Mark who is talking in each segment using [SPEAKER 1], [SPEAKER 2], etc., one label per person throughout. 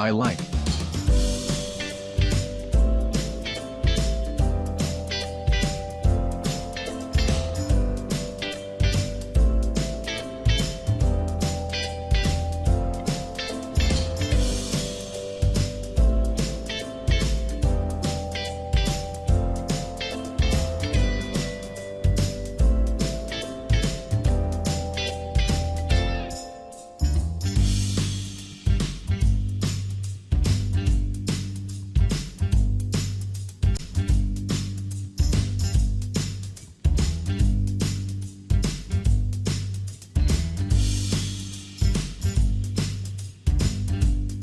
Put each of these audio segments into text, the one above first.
[SPEAKER 1] I like.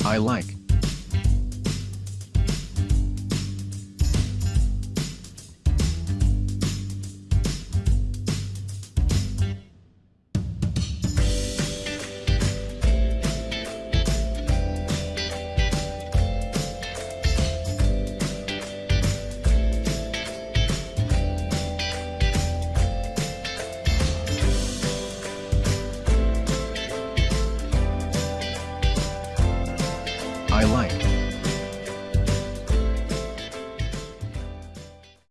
[SPEAKER 1] I like. highlight.